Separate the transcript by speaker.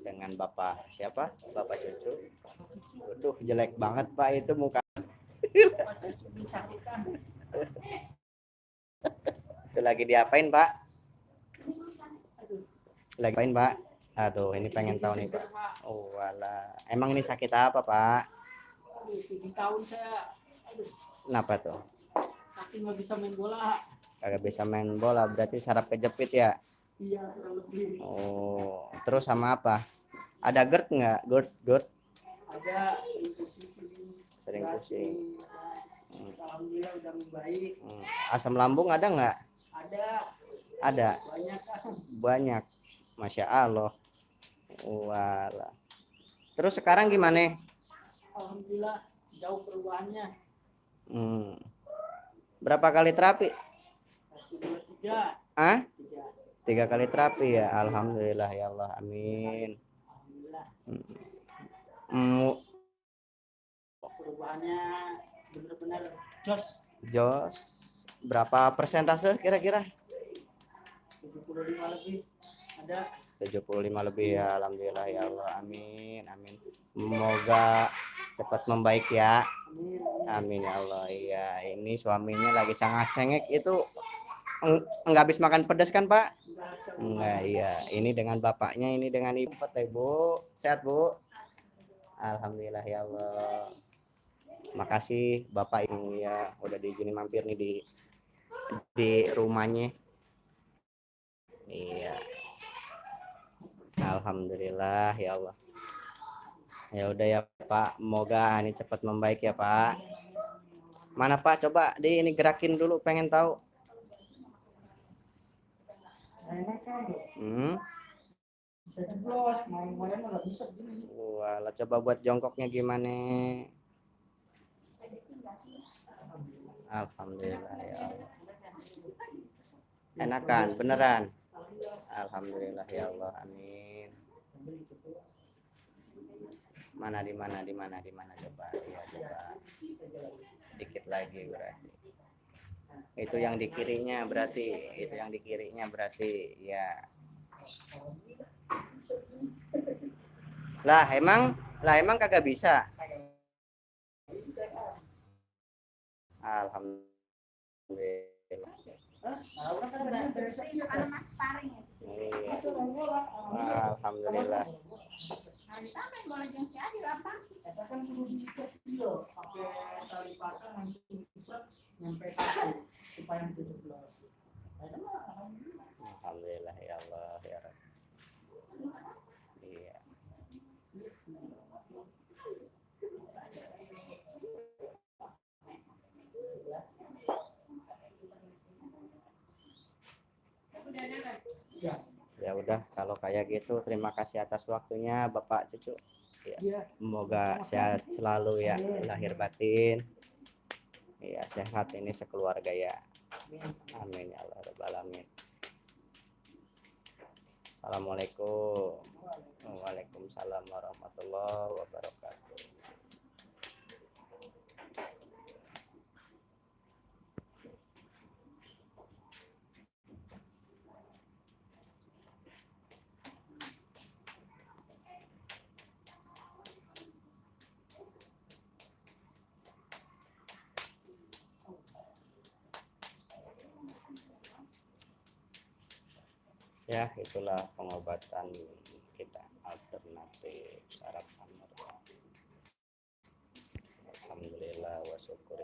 Speaker 1: dengan Bapak siapa? Bapak Cucu. Waduh, jelek banget Pak itu muka. itu lagi diapain Pak? Lagi apain Pak? Aduh, ini pengen tahu nih Pak. Oh, wala. Emang ini sakit apa Pak?
Speaker 2: Tujuh tahun saya aduh,
Speaker 1: Kenapa tuh?
Speaker 2: kaki nggak bisa main bola.
Speaker 1: Kagak bisa main bola, berarti saraf kejepit ya?
Speaker 2: Iya kurang lebih.
Speaker 1: Oh, terus sama apa? Ada GERD nggak? GERD, GERD
Speaker 2: Ada sering pusing sini.
Speaker 1: sering pusing.
Speaker 2: Alhamdulillah udah membaik.
Speaker 1: Hmm. Asam lambung ada nggak?
Speaker 2: Ada
Speaker 1: Ada,
Speaker 2: banyak
Speaker 1: banyak. Masya Allah. Wala. Terus sekarang gimana?
Speaker 2: Alhamdulillah jauh perubahannya.
Speaker 1: Hmm. Berapa kali terapi?
Speaker 2: Satu dua tiga
Speaker 1: Ah?
Speaker 2: Tiga.
Speaker 1: Kali terapi ya. Alhamdulillah ya Allah. Amin.
Speaker 2: Alhamdulillah
Speaker 1: Hmm.
Speaker 2: perubahannya benar-benar jos.
Speaker 1: Jos, berapa persentase kira-kira?
Speaker 2: 75 lebih ada
Speaker 1: 75 lebih ya Alhamdulillah ya Allah amin amin semoga cepat membaik ya
Speaker 2: amin
Speaker 1: ya Allah iya ini suaminya lagi cangak cengek itu enggak habis makan pedas kan Pak
Speaker 2: enggak
Speaker 1: iya. Ini dengan bapaknya ini dengan ibu teh Bu. Sehat Bu? Alhamdulillah ya Allah. Makasih Bapak ini ya udah diizinin mampir nih di di rumahnya. Iya. Alhamdulillah ya Allah. Ya udah ya Pak. Semoga ini cepat membaik ya Pak. Mana Pak? Coba di ini gerakin dulu pengen tahu hmm?
Speaker 2: Nggak bisa gini
Speaker 1: Walah, coba buat jongkoknya gimana? Alhamdulillah ya Allah. Enakan beneran? Alhamdulillah ya Allah amin. Mana di mana di mana di mana? Coba ya coba. Dikit lagi berarti itu yang di kirinya berarti itu yang di kirinya berarti ya lah emang lah emang kagak bisa Alhamdulillah
Speaker 3: ya.
Speaker 1: Iya. Alhamdulillah
Speaker 2: Nyampe supaya itu jeblos. Ada mah alhamdulillah.
Speaker 1: Alhamdulillah ya Allah ya Rabbi. Iya.
Speaker 2: Ya,
Speaker 1: Ya udah kalau kayak gitu terima kasih atas waktunya Bapak Cucu.
Speaker 2: iya.
Speaker 1: Semoga sehat selalu ya lahir batin. Iya sehat ini sekeluarga ya. Amin ya Allah Rabbal alamin. Assalamualaikum. Waalaikumsalam warahmatullahi wabarakatuh. ya itulah pengobatan kita alternatif sarapan. Alhamdulillah wasyukur